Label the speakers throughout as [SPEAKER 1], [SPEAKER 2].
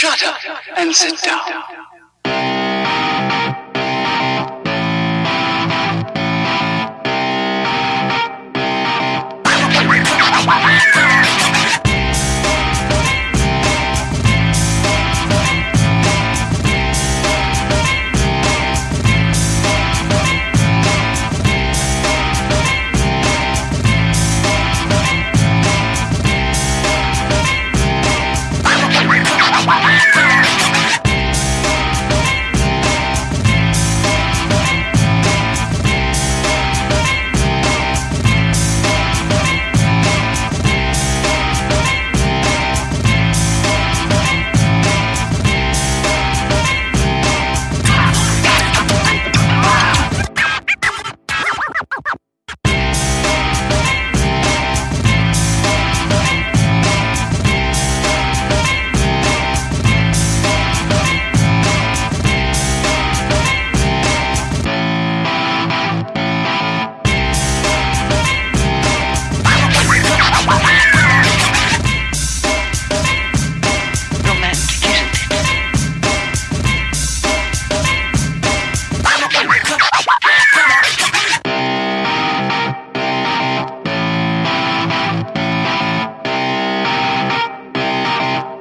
[SPEAKER 1] Shut up and sit down.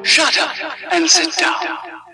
[SPEAKER 1] Shut up and sit down.